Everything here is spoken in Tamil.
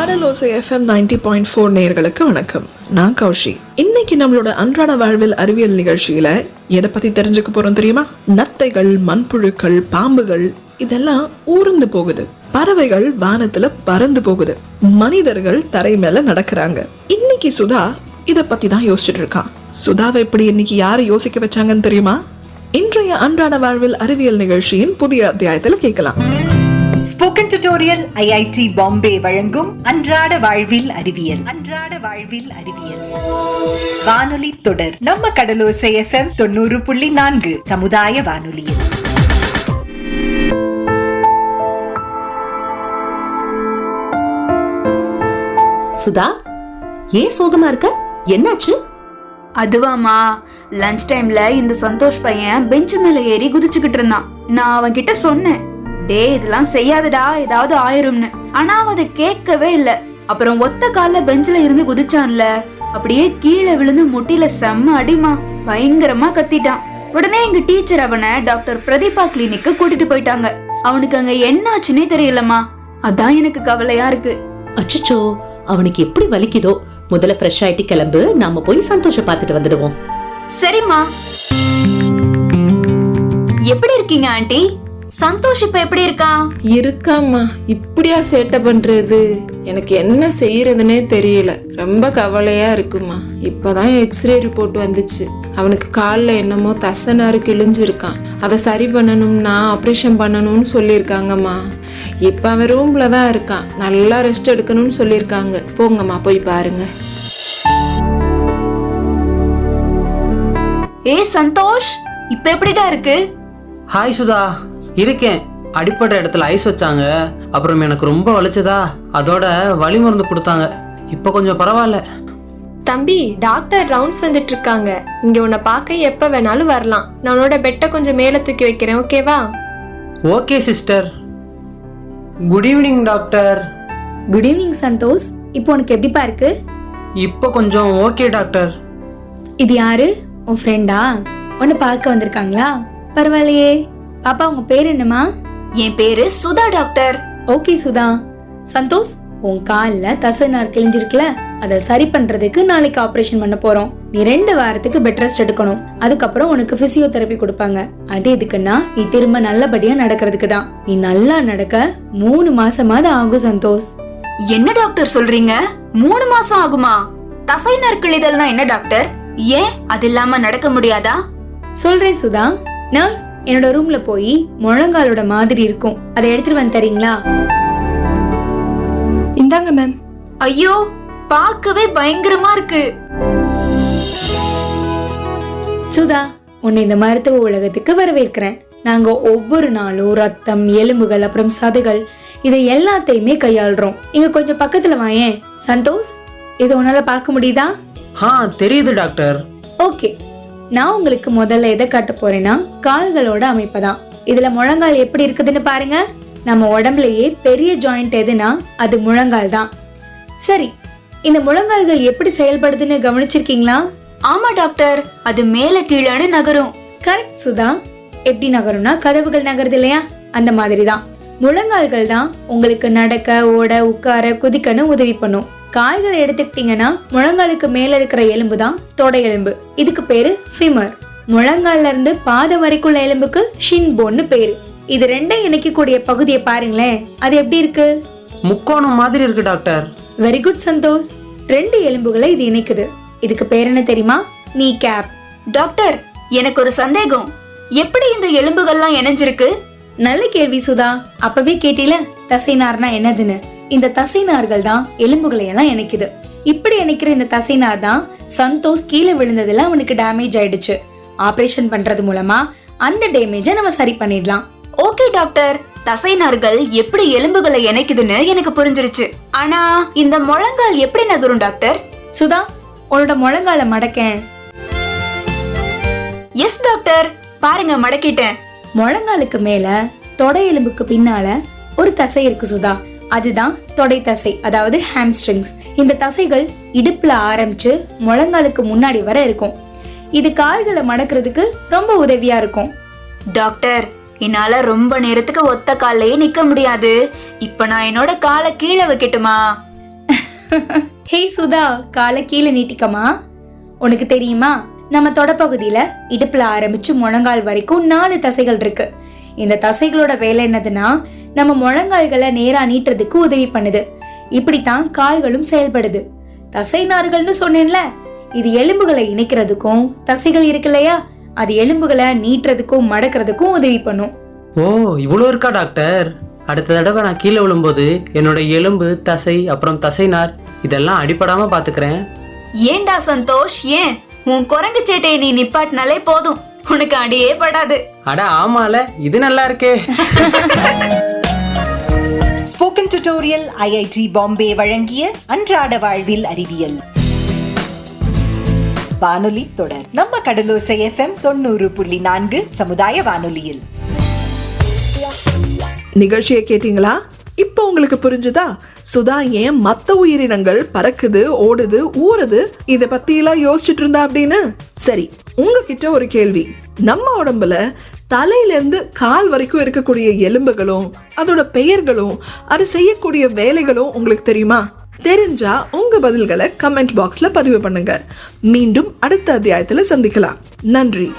Kadalosai FM ninety point four நேயர்களுக்கு வணக்கம். நான் கௌஷி. இன்னைக்கு நம்மளோட அன்றாட வாழ்வில் அறிவியல் நிகழ்ச்சியில எதை பத்தி தெரிஞ்சுக்க போறோம் தெரியுமா? நத்தைகள் மண்புழுக்கள் பாம்புகள் இதெல்லாம் ஊர்ந்து போகுது. பறவைகள் வானத்துல பறந்து போகுது. மனிதர்கள் தரை மேல நடக்கிறாங்க. இன்னைக்கு சுதா இத பத்தி தான் யோசிச்சுட்டு இருக்கான் சுதாவை எப்படி இன்னைக்கு யாரு யோசிக்க வச்சாங்கன்னு தெரியுமா? இன்றைய அன்றாட வாழ்வில் அறிவியல் நிகழ்ச்சியின் புதிய அத்தியாயத்துல கேட்கலாம். ஸ்போக்கன் டியூட்டோரியல் ஐஐடி பாம்பே வழங்கும் அன்றாட வாழ்வில் அறிவியல். அன்றாட வாழ்வில் அறிவியல். வானொலி தொடர் நம்ம கடலோசை எஃப்எம் தொண்ணூறு புள்ளி நான்கு சமுதாய வானொலியில் சுதா ஏன் சோகமா இருக்க? என்னாச்சு? அதுவாமா லஞ்ச் டைம்ல இந்த சந்தோஷ் பையன் பெஞ்சு மேல ஏறி குதிச்சுக்கிட்டு இருந்தான். நான் அவன் கிட்ட சொன்னேன். டேய் இதெல்லாம் செய்யாதடா ஏதாவது ஆயிரும்னு. ஆனா அவன் அதை கேட்கவே இல்ல. அப்புறம் ஒத்த கால்ல பெஞ்சில இருந்து குதிச்சான்ல. அப்படியே கீழே விழுந்து முட்டில செம்ம அடிமா. பயங்கரமா கத்திட்டான். உடனே எங்க டீச்சர் அவனை டாக்டர் பிரதீபா கிளினிக்கு கூட்டிட்டு போயிட்டாங்க. அவனுக்கு அங்க என்ன ஆச்சுன்னே தெரியலம்மா. அதான் எனக்கு கவலையா இருக்கு. அச்சச்சோ அவனுக்கு எப்படி வலிக்குதோ. முதல்ல ஃப்ரெஷ் ஆயிட்டு கிளம்பு நாம போய் சந்தோஷம் பார்த்துட்டு வந்துடுவோம். சரிம்மா. எப்படி இருக்கீங்க ஆண்டி? சந்தோஷ் இப்ப எப்படி இருக்கான் இருக்காம்மா. இப்படியா சேட்டை பண்றது? எனக்கு என்ன செய்யறதுனே தெரியல. ரொம்ப கவலையா இருக்குமா. இப்பதான் எக்ஸ்ரே ரிப்போர்ட் வந்துச்சு. அவனுக்கு காலில் என்னமோ தசனாரு கிழிஞ்சிருக்கான். அதை சரி பண்ணணும்னா ஆப்ரேஷன் பண்ணணும்னு சொல்லியிருக்காங்கம்மா. இப்போ அவன் ரூம்ல தான் இருக்கான். நல்லா ரெஸ்ட் எடுக்கணும்னு சொல்லியிருக்காங்க. போங்கம்மா போய் பாருங்க. ஏ சந்தோஷ் இப்ப எப்படிடா இருக்கு? ஹாய் சுதா. இருக்கேன். அடிப்பட்ட இடத்துல ஐஸ் வச்சாங்க. அப்புறம் எனக்கு ரொம்ப வலிச்சதா. அதோட வலி மருந்து கொடுத்தாங்க. இப்போ கொஞ்சம் பரவாயில்ல. தம்பி டாக்டர் ரவுண்ட்ஸ் வந்துட்டு இருக்காங்க. இங்க உன்னை பார்க்க எப்ப வேணாலும் வரலாம். நான் உன்னோட பெட்டை கொஞ்சம் மேல தூக்கி வைக்கிறேன் ஓகேவா okay sister good evening doctor good evening Santhosh. இப்போ உனக்கு எப்படிப்பா இருக்கு? இப்போ கொஞ்சம் ஓகே டாக்டர் இது யாரு? உன் ஃப்ரெண்டா உன்னை பார்க்க வந்திருக்காங்களா? பரவாயில்லையே. பாப்பா உங்க பேர் என்னம்மா? என் பேரு சுதா டாக்டர். ஓகே சுதா. சந்தோஷ் உன் கால்ல தசைநார் கிழிஞ்சிருக்குல அதை சரி பண்றதுக்கு நாளைக்கு ஆபரேஷன் பண்ண போறோம். நீ ரெண்டு வாரத்துக்கு பெட் ரெஸ்ட் எடுக்கணும். அதுக்கப்புறம் உனக்கு பிசியோதெரப்பி கொடுப்பாங்க. அது எதுக்குன்னா நீ திரும்ப நல்லபடியா நடக்கிறதுக்கு தான். நீ நல்லா நடக்க மூணு மாசமாவது ஆகும் சந்தோஷ். என்ன டாக்டர் சொல்றீங்க? மூணு மாசம் ஆகுமா? தசை நற்கிழிதல்னா என்ன டாக்டர்? ஏன்? அது இல்லாம நடக்க முடியாதா? சொல்றேன் சுதா. நர்ஸ் என்னோட ரூம்ல போய் முழங்காலோட மாதிரி இருக்கும். அதை எடுத்துட்டு வந்து தரீங்களா? இந்தாங்க மேம் ஐயோ பார்க்கவே பயங்கரமா இருக்கு. சுதா உன்னை இந்த மருத்துவ உலகத்துக்கு வரவேற்கிறேன். நாங்க ஒவ்வொரு நாளும் ரத்தம் எலும்புகள் அப்புறம் சதைகள் இதை எல்லாத்தையுமே கையாளுறோம். இங்க கொஞ்சம் பக்கத்துல வாயேன் சந்தோஷ் இதை உன்னால பார்க்க முடியுதா? ஆ தெரியுது டாக்டர். ஓகே. நான் உங்களுக்கு முதல்ல எதை காட்ட போறேன்னா கால்களோட அமைப்பு தான் இதுல முழங்கால் எப்படி இருக்குதுன்னு பாருங்க. நம்ம உடம்புலயே பெரிய ஜாயிண்ட் எதுனா அது முழங்கால் தான் சரி இந்த முழங்கால்கள் எப்படி செயல்படுதுன்னு கவனிச்சிருக்கீங்களா? ஆமா டாக்டர். அது மேல கீழேன்னு நகரும். கரெக்ட் சுதா. எப்படி நகரும்னா கதவுகள் நகருது இல்லையா? அந்த மாதிரி தான் முழங்கால்கள் தான் உங்களுக்கு நடக்க ஓட உட்கார குதிக்கன்னு உதவி பண்ணும். கால்களை எடுத்துக்கிட்டீங்கன்னா முழங்காலுக்கு மேல இருக்கிற எலும்பு தான் தொடை எலும்பு. இதுக்கு பேரு ஃபிமர் முழங்கால்ல இருந்து பாதம் வரைக்குள்ள எலும்புக்கு ஷின் போன்னு பேரு. இது ரெண்டையும் இணைக்கக்கூடிய பகுதியை பாருங்களேன். அது எப்படி இருக்கு? முக்கோணம் மாதிரி இருக்கு டாக்டர். Very good Santhosh. ரெண்டு எலும்புகளை இது இணைக்குது. இதுக்கு பேர் என்ன தெரியுமா? நீ கேப் டாக்டர் எனக்கு ஒரு சந்தேகம். எப்படி இந்த எலும்புகள்லாம் இணைஞ்சிருக்கு? நல்ல கேள்வி சுதா. அப்பவே கேட்டில தசைநார்னா என்னதுன்னு. இந்த தசைநார்கள் தான் எலும்புகளை எல்லாம் இணைக்குது. இப்படி இணைக்கிற இந்த தசைநார் தான் சந்தோஷ் கீழே விழுந்ததுல அவனுக்கு டேமேஜ் ஆயிடுச்சு. ஆபரேஷன் பண்றது மூலமா அந்த டேமேஜை நம்ம சரி பண்ணிடலாம். ஓகே டாக்டர் தசைநார்கள் எப்படி எலும்புகளை இணைக்குதுன்னு எனக்கு புரிஞ்சிருச்சு. ஆனா இந்த முழங்கால் எப்படி நகரும் டாக்டர் சுதா உன்னோட முழங்கால மடக்கேன். எஸ் டாக்டர் பாருங்க மடக்கிட்டேன். முழங்காலுக்கு மேல தொடை எலும்புக்கு பின்னால ஒரு தசை இருக்கு சுதா. அதுதான் தொடை தசை அதாவது ஹாம்ஸ்ட்ரிங்ஸ் இந்த தசைகள் இடுப்புல ஆரம்பிச்சு முழங்காலுக்கு முன்னாடி வர இருக்கும். இது கால்களை மடக்கிறதுக்கு ரொம்ப உதவியா இருக்கும். டாக்டர் என்னால ரொம்ப நேரத்துக்கு ஒத்த கால்லயே நிக்க முடியாது. இப்ப நான் என்னோட காலை கீழே வைக்கட்டுமா ஹே சுதா காலை கீழே நீட்டிக்கமா உனக்கு தெரியுமா? நம்ம தொடப்பகுதியில இடுப்புல ஆரம்பிச்சு முழங்கால் வரைக்கும் நாலு தசைகள் இருக்கு. இந்த தசைகளோட வேலை என்னதுன்னா நம்ம முழங்கால்களை நேரா நீட்டுறதுக்கு உதவி பண்ணுது. இப்படித்தான் கால்களும் செயல்படுது. தசை நார்கள்னு சொன்னேன்ல இது எலும்புகளை இணைக்கிறதுக்கும் தசைகள் இருக்கு இல்லையா அது எலும்புகளை நீட்டுறதுக்கும் மடக்கிறதுக்கும் உதவி பண்ணும். ஓ இவ்வளோ இருக்கா டாக்டர்? அடுத்த தடவை நான் கீழே விழும்போது என்னோட எலும்பு தசை அப்புறம் தசைநார் இதெல்லாம் அடிபடாம பாத்துக்கிறேன். ஏன்டா சந்தோஷ்? ஏன்? உன் குரங்கு சேட்டையை நீ நிப்பாட்டினாலே போதும். உனக்கு அடியே படாது. அட ஆமால. இது நல்லா இருக்கே. ஸ்போக்கன் டியூட்டோரியல் ஐஐடி பாம்பே வழங்கிய அன்றாட வாழ்வில் அறிவியல். வானொலி தொடர். நம்ம கடலோசை எஃப்எம் தொண்ணூறு புள்ளி நான்கு சமுதாய வானொலியில். நிகழ்ச்சியை கேட்டீங்களா? இப்போ உங்களுக்கு புரிஞ்சுதா? சுதா ஏன் மத்த உயிரினங்கள் பறக்குது ஓடுது ஊறுது? இத பத்தி எல்லாம் யோசிச்சுட்டு இருந்தா அப்படின்னு? சரி உங்ககிட்ட ஒரு கேள்வி. நம்ம உடம்புல தலையிலேருந்து கால் வரைக்கும் இருக்கக்கூடிய எலும்புகளும் அதோட பெயர்களும் அது செய்யக்கூடிய வேலைகளும் உங்களுக்கு தெரியுமா? தெரிஞ்சா உங்க பதில்களை கமெண்ட் பாக்ஸ்ல பதிவு பண்ணுங்க. மீண்டும் அடுத்த அத்தியாயத்துல சந்திக்கலாம். நன்றி.